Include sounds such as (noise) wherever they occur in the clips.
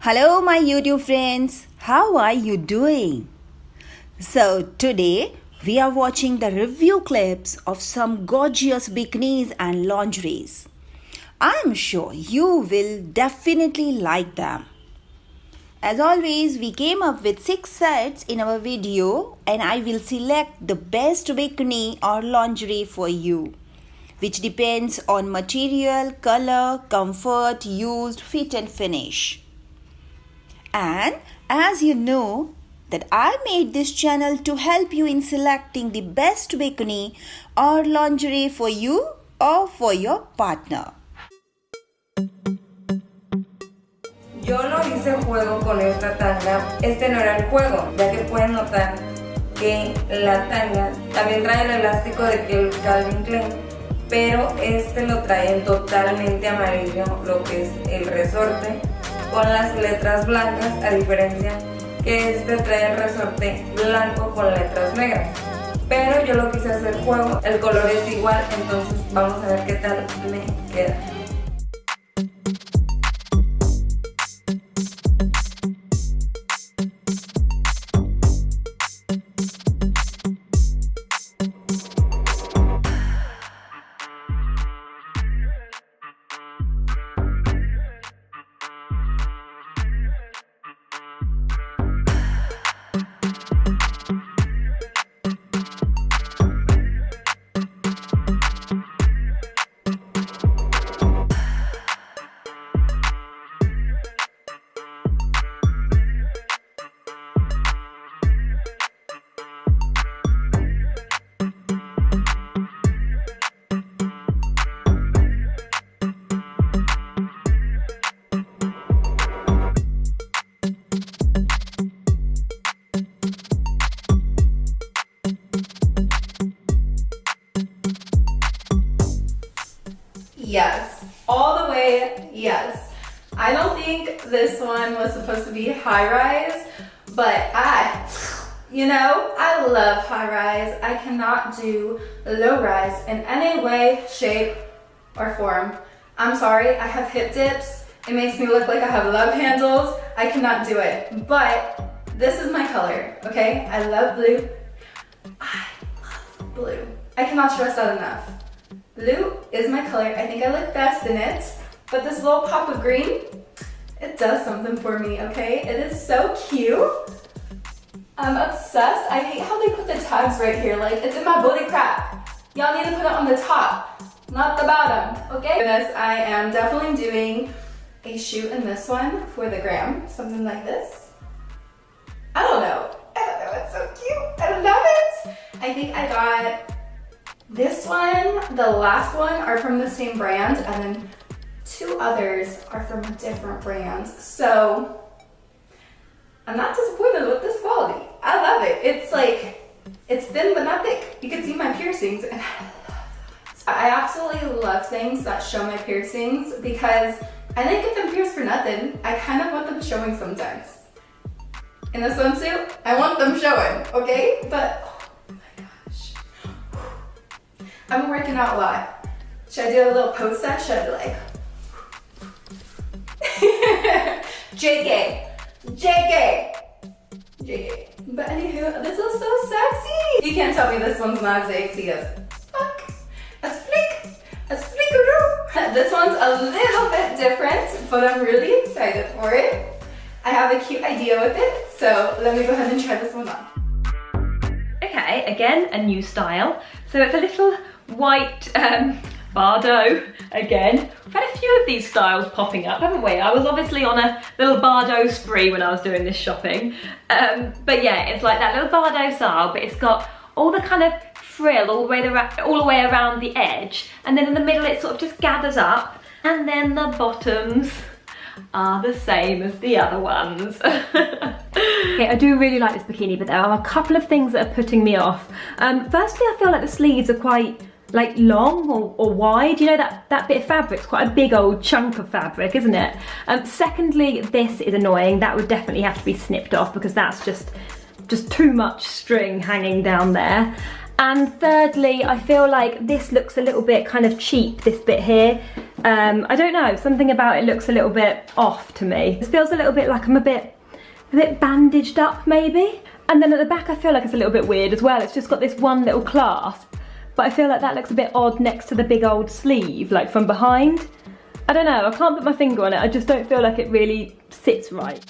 Hello, my YouTube friends. How are you doing? So, today we are watching the review clips of some gorgeous bikinis and lingeries. I am sure you will definitely like them. As always, we came up with 6 sets in our video and I will select the best bikini or lingerie for you which depends on material, color, comfort, used, fit and finish. And as you know that I made this channel to help you in selecting the best bikini or lingerie for you or for your partner. Yo no hice juego con esta tanga, este no era el juego, ya que pueden notar que la tanga también trae el elástico de que el Calvin Klein pero este lo traen totalmente amarillo, lo que es el resorte, con las letras blancas, a diferencia que este trae el resorte blanco con letras negras. Pero yo lo quise hacer juego, el color es igual, entonces vamos a ver qué tal me queda. Yes. All the way, yes. I don't think this one was supposed to be high rise, but I, you know, I love high rise. I cannot do low rise in any way, shape, or form. I'm sorry, I have hip dips. It makes me look like I have love handles. I cannot do it, but this is my color, okay? I love blue. I love blue. I cannot stress that enough. Blue is my color. I think I look best in it. But this little pop of green, it does something for me, okay? It is so cute. I'm obsessed. I hate how they put the tags right here. Like, it's in my booty crack. Y'all need to put it on the top, not the bottom, okay? This, I am definitely doing a shoot in this one for the gram, something like this. I don't know. I don't know, it's so cute. I love it. I think I got this one, the last one are from the same brand and then two others are from a different brand. So I'm not disappointed with this quality. I love it. It's like, it's thin but not thick. You can see my piercings and I absolutely love things that show my piercings because I didn't get them pierced for nothing. I kind of want them showing sometimes. In the swimsuit, I want them showing, okay? But I've been working out a lot. Should I do a little pose set? Should I be like, (laughs) JK, JK, JK. But anywho, this is so sexy. You can't tell me this one's not sexy as fuck, as flick, as flickaroo. (laughs) This one's a little bit different, but I'm really excited for it. I have a cute idea with it, so let me go ahead and try this one on. Okay, again, a new style. So it's a little white um, Bardot again. We've had a few of these styles popping up, haven't we? I was obviously on a little Bardot spree when I was doing this shopping. Um, but yeah, it's like that little Bardot style, but it's got all the kind of frill all the way the, all the way around the edge, and then in the middle it sort of just gathers up, and then the bottoms are the same as the other ones. (laughs) okay, I do really like this bikini, but there are a couple of things that are putting me off. Um, firstly, I feel like the sleeves are quite like long or, or, wide you know that that bit of fabric's quite a big old chunk of fabric isn't it um, secondly this is annoying that would definitely have to be snipped off because that's just just too much string hanging down there and thirdly I feel like this looks a little bit kind of cheap this bit here Um, I don't know, something about it looks a little bit off to me. It feels a little bit like I'm a bit, a bit bandaged up maybe. And then at the back I feel like it's a little bit weird as well. It's just got this one little clasp, but I feel like that looks a bit odd next to the big old sleeve, like from behind. I don't know, I can't put my finger on it. I just don't feel like it really sits right.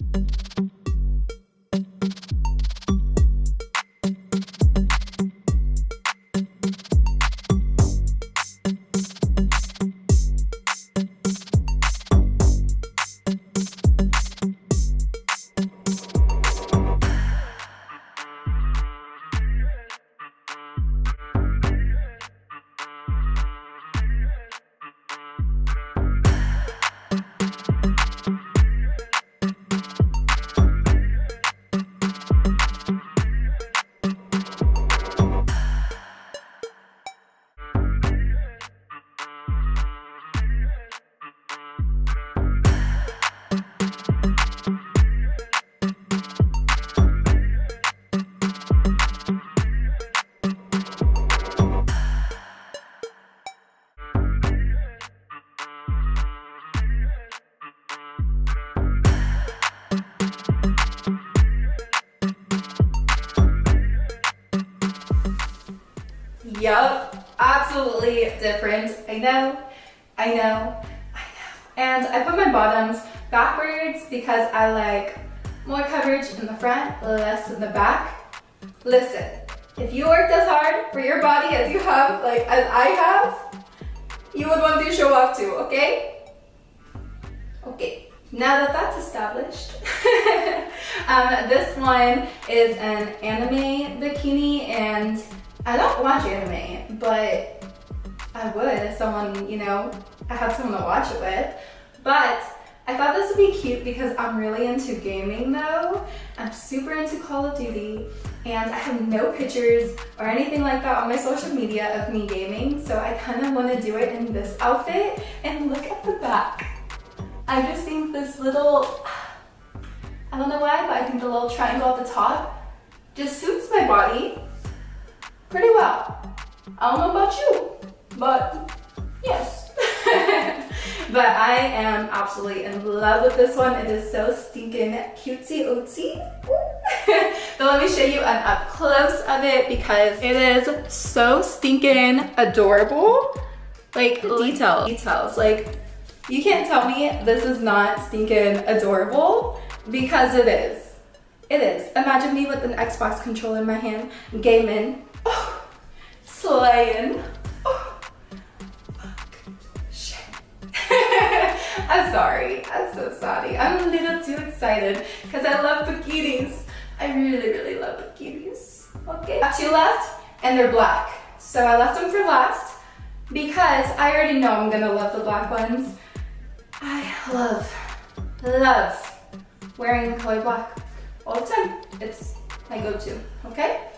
Yup, absolutely different. I know, I know, I know. And I put my bottoms backwards because I like more coverage in the front, less in the back. Listen, if you worked as hard for your body as you have, like as I have, you would want to show off too, okay? Okay, now that that's established, (laughs) um, this one is an anime bikini and I don't watch anime, but I would if someone, you know, I had someone to watch it with. But I thought this would be cute because I'm really into gaming though. I'm super into Call of Duty and I have no pictures or anything like that on my social media of me gaming. So I kind of want to do it in this outfit and look at the back. I just think this little, I don't know why, but I think the little triangle at the top just suits my body pretty well. I don't know about you, but yes. (laughs) but I am absolutely in love with this one. It is so stinking cutesy ootsy. (laughs) but let me show you an up close of it because it is so stinking adorable. Like details, details. Like you can't tell me this is not stinking adorable because it is. It is. Imagine me with an Xbox controller in my hand, gaming, Oh, slaying. Oh, shit. (laughs) I'm sorry. I'm so sorry. I'm a little too excited because I love bikinis. I really, really love bikinis. Okay. Two left and they're black. So I left them for last because I already know I'm gonna love the black ones. I love, love wearing the color black all the time. It's my go-to, okay?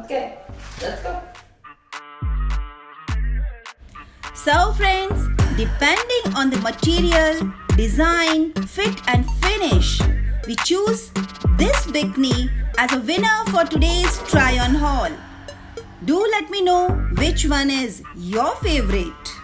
Okay, let's go. So friends, depending on the material, design, fit and finish, we choose this bikini as a winner for today's try on haul. Do let me know which one is your favorite.